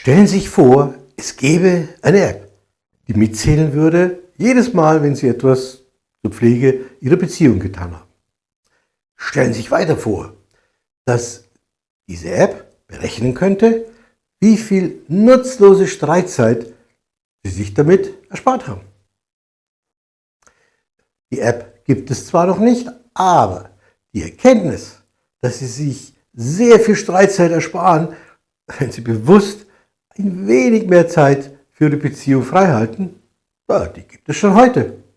Stellen Sie sich vor, es gäbe eine App, die mitzählen würde, jedes Mal, wenn Sie etwas zur Pflege Ihrer Beziehung getan haben. Stellen Sie sich weiter vor, dass diese App berechnen könnte, wie viel nutzlose Streitzeit Sie sich damit erspart haben. Die App gibt es zwar noch nicht, aber die Erkenntnis, dass Sie sich sehr viel Streitzeit ersparen, wenn Sie bewusst ein wenig mehr Zeit für die Beziehung freihalten, die gibt es schon heute.